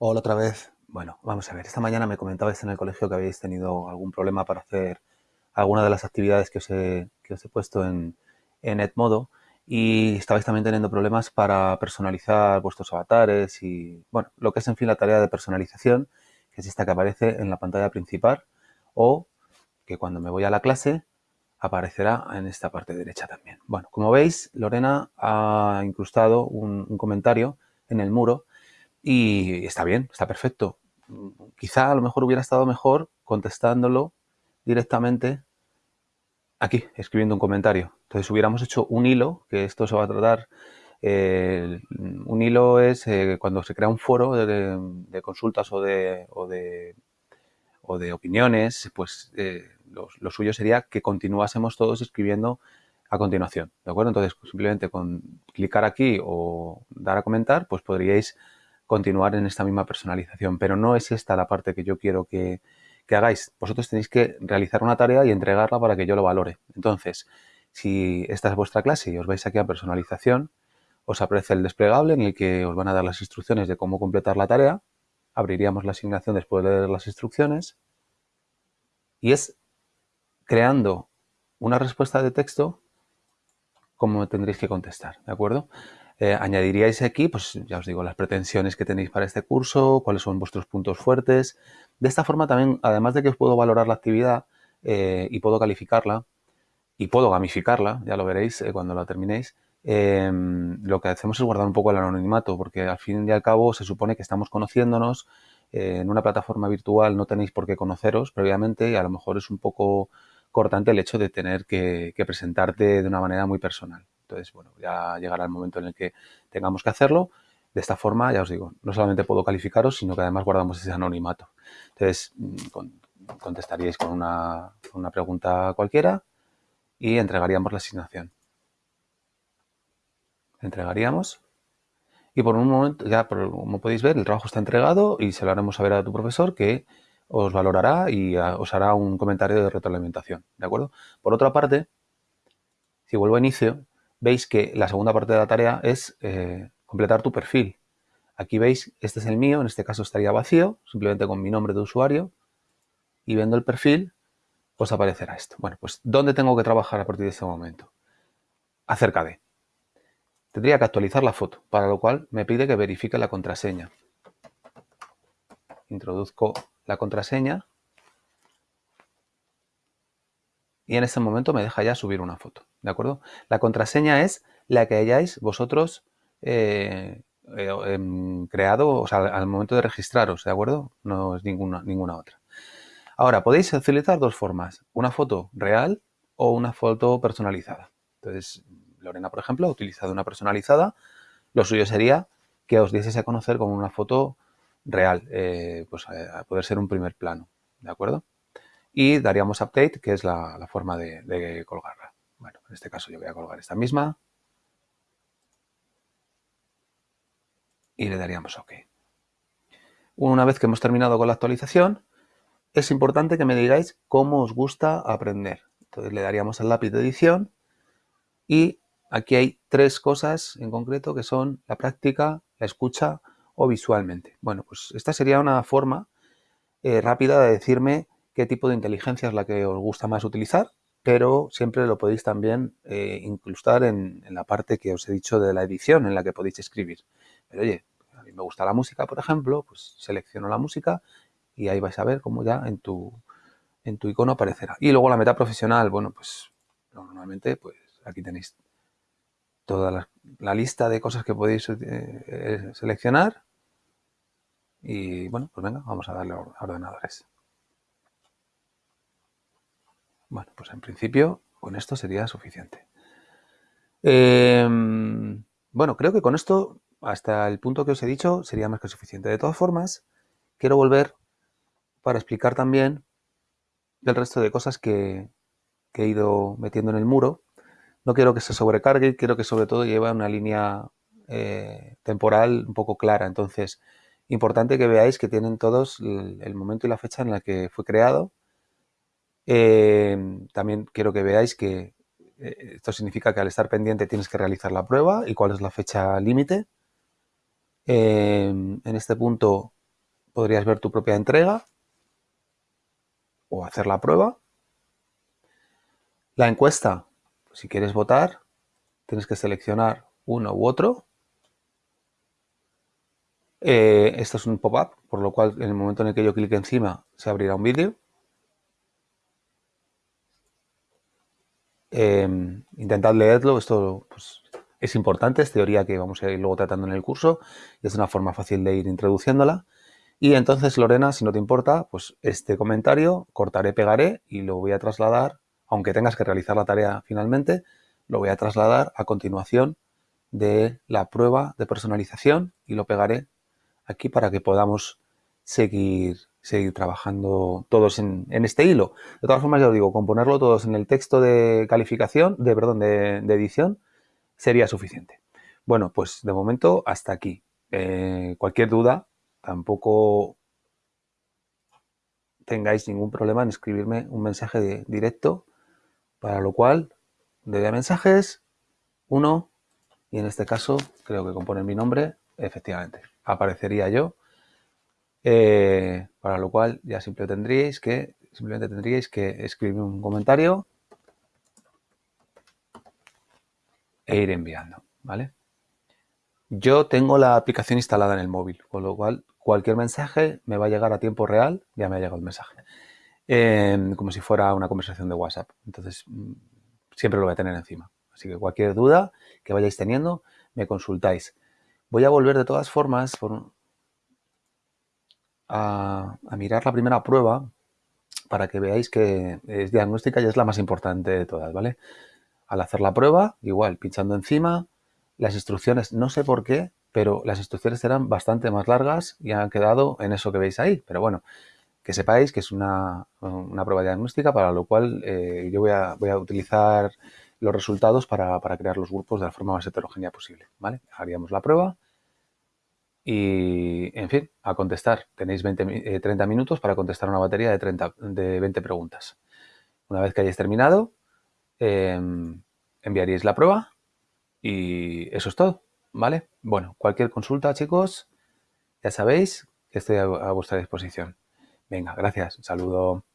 Hola otra vez. Bueno, vamos a ver. Esta mañana me comentabais en el colegio que habéis tenido algún problema para hacer alguna de las actividades que os he, que os he puesto en, en Edmodo y estabais también teniendo problemas para personalizar vuestros avatares y, bueno, lo que es en fin la tarea de personalización, que es esta que aparece en la pantalla principal o que cuando me voy a la clase aparecerá en esta parte derecha también. Bueno, como veis, Lorena ha incrustado un, un comentario en el muro y está bien, está perfecto. Quizá a lo mejor hubiera estado mejor contestándolo directamente aquí, escribiendo un comentario. Entonces hubiéramos hecho un hilo, que esto se va a tratar. Eh, un hilo es eh, cuando se crea un foro de, consultas o de, o de, o de opiniones, pues eh, lo, lo, suyo sería que continuásemos todos escribiendo a continuación, ¿de acuerdo? Entonces, simplemente con clicar aquí o dar a comentar, pues podríais continuar en esta misma personalización, pero no es esta la parte que yo quiero que, que hagáis. Vosotros tenéis que realizar una tarea y entregarla para que yo lo valore. Entonces, si esta es vuestra clase y os vais aquí a personalización, os aparece el desplegable en el que os van a dar las instrucciones de cómo completar la tarea. Abriríamos la asignación después de leer las instrucciones. Y es creando una respuesta de texto como tendréis que contestar, ¿de acuerdo? Eh, añadiríais aquí, pues ya os digo, las pretensiones que tenéis para este curso, cuáles son vuestros puntos fuertes. De esta forma también, además de que os puedo valorar la actividad eh, y puedo calificarla y puedo gamificarla, ya lo veréis eh, cuando la terminéis, em, lo que hacemos es guardar un poco el anonimato, porque al fin y al cabo se supone que estamos conociéndonos. en una plataforma virtual no tenéis por qué conoceros previamente y a lo mejor es un poco cortante el hecho de tener que presentarte de una manera muy personal. Entonces, bueno, ya llegará el momento en el que tengamos que hacerlo. De esta forma, ya os digo, no solamente puedo calificaros, sino que además guardamos ese anonimato. Entonces, mm, contestaríais con una, una pregunta cualquiera y entregaríamos la asignación. Entregaríamos y por un momento, ya como podéis ver, el trabajo está entregado y se lo haremos saber a tu profesor que os valorará y os hará un comentario de retroalimentación, ¿de acuerdo? Por otra parte, si vuelvo a inicio, veis que la segunda parte de la tarea es eh, completar tu perfil. Aquí veis, este es el mío, en este caso estaría vacío, simplemente con mi nombre de usuario, y viendo el perfil, pues aparecerá esto. Bueno, pues ¿dónde tengo que trabajar a partir de este momento? Acerca de. Tendría que actualizar la foto, para lo cual me pide que verifique la contraseña. Introduzco la contraseña y en este momento me deja ya subir una foto, ¿de acuerdo? La contraseña es la que hayáis vosotros eh, eh, em, creado, o sea, al momento de registraros, ¿de acuerdo? No es ninguna, ninguna otra. Ahora, podéis utilizar dos formas, una foto real o una foto personalizada. Entonces, Lorena, por ejemplo, ha utilizado una personalizada. Lo suyo sería que os dieses a conocer con una foto real, eh, pues a poder ser un primer plano, ¿de acuerdo? Y daríamos update, que es la, forma de, de, colgarla. Bueno, en este caso yo voy a colgar esta misma y le daríamos OK. Una vez que hemos terminado con la actualización, es importante que me digáis cómo os gusta aprender. Entonces le daríamos al lápiz de edición y aquí hay tres cosas en concreto que son la práctica, la escucha o visualmente. Bueno, pues esta sería una forma eh, rápida de decirme qué tipo de inteligencia es la que os gusta más utilizar, pero siempre lo podéis también eh, incrustar en, la parte que os he dicho de la edición en la que podéis escribir. Pero oye, a mí me gusta la música, por ejemplo, pues selecciono la música y ahí vais a ver cómo ya en tu, en tu icono aparecerá. Y luego la meta profesional, bueno, pues normalmente pues aquí tenéis toda la, lista de cosas que podéis eh, seleccionar. Y bueno, pues venga, vamos a darle a ordenadores. Bueno, pues en principio con esto sería suficiente. Eh, bueno, creo que con esto, hasta el punto que os he dicho, sería más que suficiente. De todas formas, quiero volver para explicar también el resto de cosas que, que, he ido metiendo en el muro. No quiero que se sobrecargue, quiero que sobre todo lleve una línea eh, temporal un poco clara. Entonces, importante que veáis que tienen todos el, el momento y la fecha en la que fue creado eh, también quiero que veáis que eh, esto significa que al estar pendiente tienes que realizar la prueba y cuál es la fecha límite. Eh, en este punto podrías ver tu propia entrega o hacer la prueba. La encuesta, si quieres votar, tienes que seleccionar uno u otro. Eh, esto es un pop-up, por lo cual en el momento en el que yo clique encima se abrirá un vídeo. Em, intentad leerlo, esto pues, es importante, es teoría que vamos a ir luego tratando en el curso y es una forma fácil de ir introduciéndola. Y entonces, Lorena, si no te importa, pues este comentario cortaré, pegaré y lo voy a trasladar, aunque tengas que realizar la tarea finalmente, lo voy a trasladar a continuación de la prueba de personalización y lo pegaré aquí para que podamos seguir, seguir trabajando todos en, este hilo. De todas formas, ya os digo, componerlo todos en el texto de calificación, de, perdón, de, edición, sería suficiente. Bueno, pues de momento hasta aquí. Eh, cualquier duda, tampoco tengáis ningún problema en escribirme un mensaje directo, para lo cual, de mensajes, uno, y en este caso, creo que compone mi nombre, efectivamente, aparecería yo, eh, para lo cual ya simplemente tendríais que, simplemente tendríais que escribir un comentario e ir enviando, ¿vale? Yo tengo la aplicación instalada en el móvil, con lo cual cualquier mensaje me va a llegar a tiempo real, ya me ha llegado el mensaje, em, como si fuera una conversación de WhatsApp. Entonces, mm, siempre lo voy a tener encima. Así que cualquier duda que vayáis teniendo, me consultáis. Voy a volver de todas formas a, mirar la primera prueba para que veáis que es diagnóstica y es la más importante de todas, ¿vale? Al hacer la prueba, igual, pinchando encima, las instrucciones, no sé por qué, pero las instrucciones eran bastante más largas y han quedado en eso que veis ahí. Pero bueno, que sepáis que es una, prueba diagnóstica para lo cual eh, yo voy a, voy a, utilizar los resultados para, crear los grupos de la forma más heterogénea posible. ¿vale? Haríamos la prueba y, en fin, a contestar. Tenéis 20, 30 eh, minutos para contestar una batería de, 30, de 20 preguntas. Una vez que hayáis terminado, em, enviaríais la prueba y eso es todo. ¿Vale? Bueno, cualquier consulta, chicos, ya sabéis que estoy a, vuestra disposición. Venga, gracias. Un saludo.